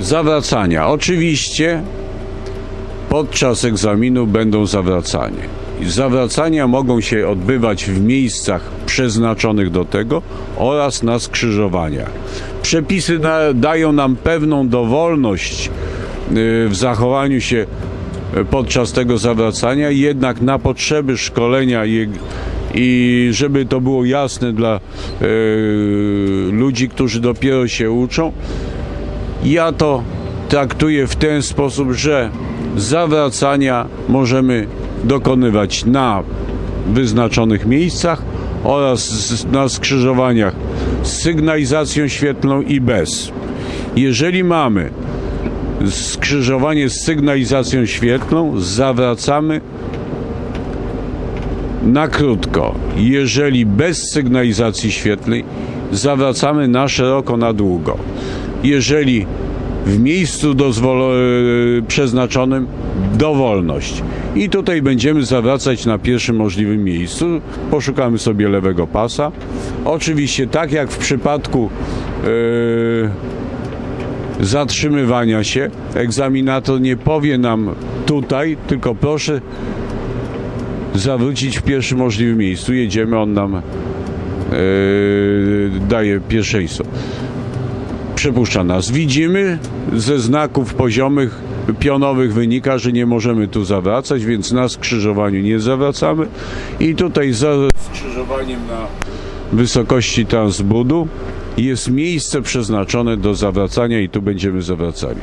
Zawracania. Oczywiście podczas egzaminu będą zawracania. I Zawracania mogą się odbywać w miejscach przeznaczonych do tego oraz na skrzyżowaniach. Przepisy na, dają nam pewną dowolność y, w zachowaniu się y, podczas tego zawracania, jednak na potrzeby szkolenia i, i żeby to było jasne dla y, ludzi, którzy dopiero się uczą, ja to traktuję w ten sposób, że zawracania możemy dokonywać na wyznaczonych miejscach oraz na skrzyżowaniach z sygnalizacją świetlną i bez. Jeżeli mamy skrzyżowanie z sygnalizacją świetlną, zawracamy na krótko. Jeżeli bez sygnalizacji świetlnej, zawracamy na szeroko, na długo. Jeżeli w miejscu e, przeznaczonym dowolność. I tutaj będziemy zawracać na pierwszym możliwym miejscu. Poszukamy sobie lewego pasa. Oczywiście tak jak w przypadku e, zatrzymywania się, egzaminator nie powie nam tutaj, tylko proszę zawrócić w pierwszym możliwym miejscu. Jedziemy, on nam e, daje pierwszeństwo. Przepuszcza nas. Widzimy ze znaków poziomych, pionowych wynika, że nie możemy tu zawracać, więc na skrzyżowaniu nie zawracamy. I tutaj za skrzyżowaniem na wysokości transbudu jest miejsce przeznaczone do zawracania i tu będziemy zawracali.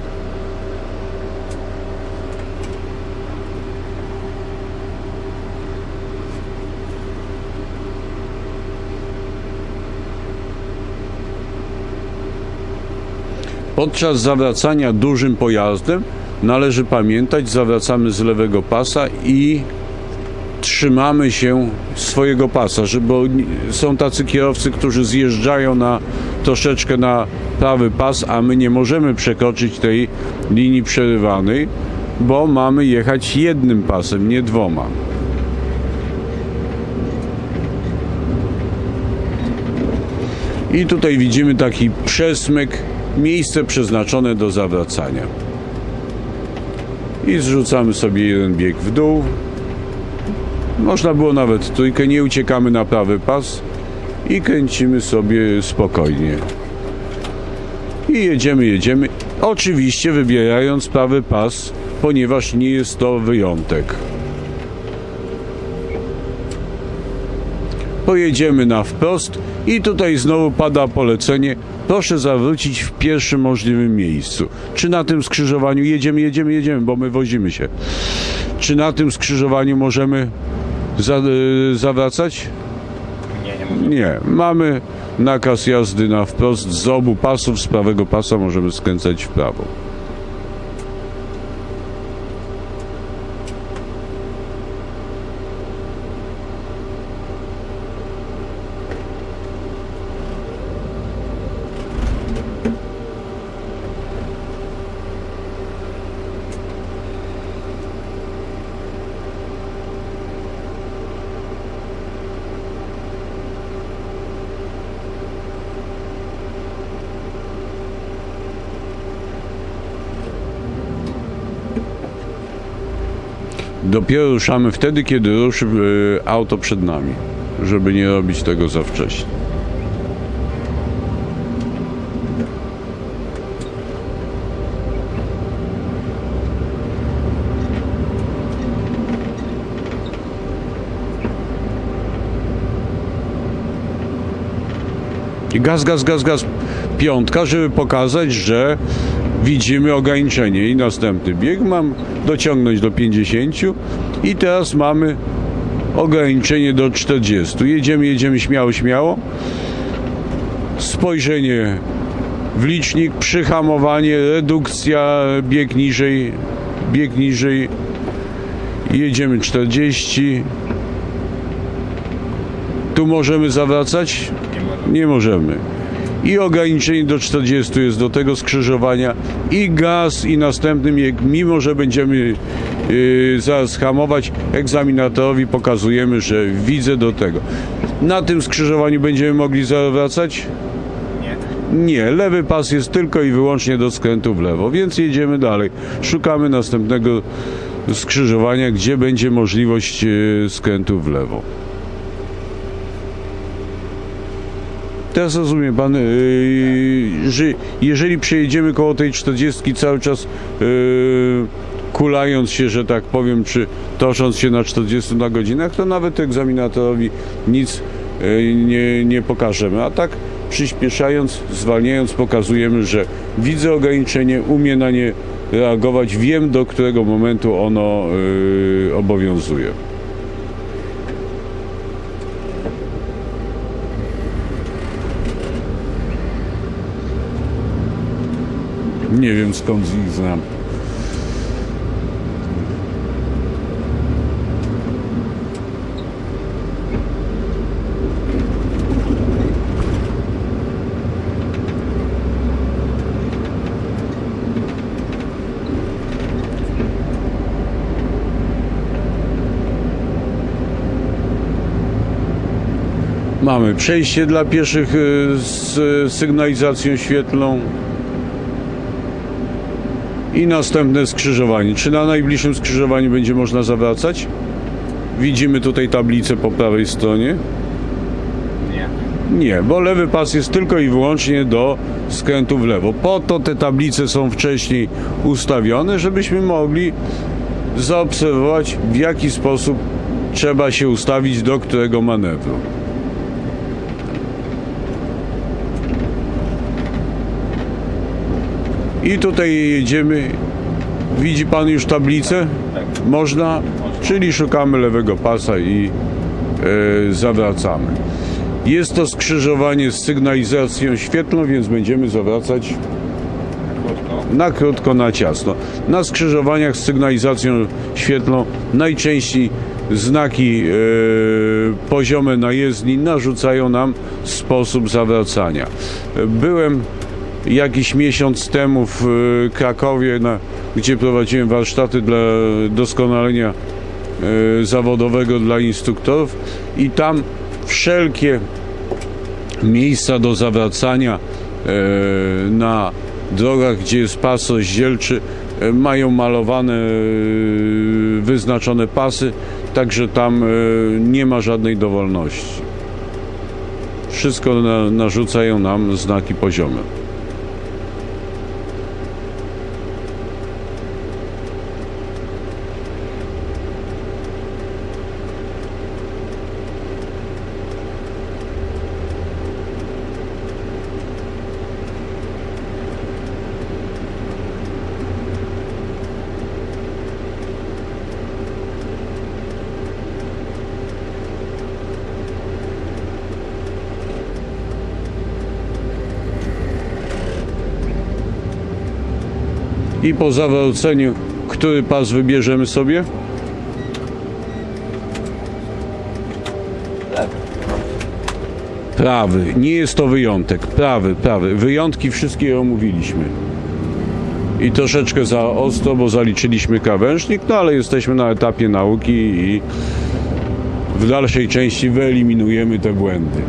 Podczas zawracania dużym pojazdem należy pamiętać, zawracamy z lewego pasa i trzymamy się swojego pasa, bo są tacy kierowcy, którzy zjeżdżają na troszeczkę na prawy pas, a my nie możemy przekroczyć tej linii przerywanej, bo mamy jechać jednym pasem, nie dwoma. I tutaj widzimy taki przesmyk, miejsce przeznaczone do zawracania. I zrzucamy sobie jeden bieg w dół. Można było nawet trójkę, nie uciekamy na prawy pas i kręcimy sobie spokojnie. I jedziemy, jedziemy. Oczywiście wybierając prawy pas, ponieważ nie jest to wyjątek. Pojedziemy na wprost i tutaj znowu pada polecenie. Proszę zawrócić w pierwszym możliwym miejscu. Czy na tym skrzyżowaniu jedziemy, jedziemy, jedziemy, bo my wozimy się. Czy na tym skrzyżowaniu możemy za, y, zawracać? Nie, nie Nie. Mamy nakaz jazdy na wprost z obu pasów. Z prawego pasa możemy skręcać w prawo. Dopiero ruszamy wtedy, kiedy ruszy y, auto przed nami, żeby nie robić tego za wcześnie. I gaz, gaz, gaz, gaz. Piątka, żeby pokazać, że widzimy ograniczenie. I następny bieg mam dociągnąć do 50 i teraz mamy ograniczenie do 40. Jedziemy, jedziemy śmiało, śmiało. Spojrzenie w licznik, przyhamowanie, redukcja, bieg niżej, bieg niżej. Jedziemy 40. Tu możemy zawracać? nie może. Nie możemy. I ograniczenie do 40 jest do tego skrzyżowania i gaz i następny bieg, mimo że będziemy yy, zaraz hamować, egzaminatorowi pokazujemy, że widzę do tego. Na tym skrzyżowaniu będziemy mogli zawracać? Nie. Nie, lewy pas jest tylko i wyłącznie do skrętu w lewo, więc jedziemy dalej. Szukamy następnego skrzyżowania, gdzie będzie możliwość e, skrętu w lewo. Teraz rozumie pan, yy, że jeżeli przejedziemy koło tej 40 cały czas yy, kulając się, że tak powiem, czy tosząc się na 40 na godzinach, to nawet egzaminatorowi nic yy, nie, nie pokażemy. A tak przyspieszając, zwalniając, pokazujemy, że widzę ograniczenie, umiem na nie reagować, wiem do którego momentu ono yy, obowiązuje. Nie wiem skąd ich znam. Mamy przejście dla pieszych y, z sygnalizacją świetlną i następne skrzyżowanie. Czy na najbliższym skrzyżowaniu będzie można zawracać? Widzimy tutaj tablicę po prawej stronie. Nie. Nie, bo lewy pas jest tylko i wyłącznie do skrętu w lewo. Po to te tablice są wcześniej ustawione, żebyśmy mogli zaobserwować, w jaki sposób trzeba się ustawić do którego manewru. I tutaj jedziemy. Widzi pan już tablicę? Można, czyli szukamy lewego pasa i e, zawracamy. Jest to skrzyżowanie z sygnalizacją świetlną, więc będziemy zawracać na krótko, na ciasno. Na skrzyżowaniach z sygnalizacją świetlną najczęściej znaki e, poziome na jezdni narzucają nam sposób zawracania. Byłem jakiś miesiąc temu w e, Krakowie, na, gdzie prowadziłem warsztaty dla doskonalenia e, zawodowego dla instruktorów i tam wszelkie miejsca do zawracania e, na drogach, gdzie jest pas rozdzielczy, mają malowane, wyznaczone pasy, także tam nie ma żadnej dowolności. Wszystko na, narzucają nam znaki poziome. I po zawróceniu, który pas wybierzemy sobie? Prawy. Nie jest to wyjątek. Prawy, prawy. Wyjątki wszystkie omówiliśmy. I troszeczkę za ostro, bo zaliczyliśmy krawężnik, no ale jesteśmy na etapie nauki i w dalszej części wyeliminujemy te błędy.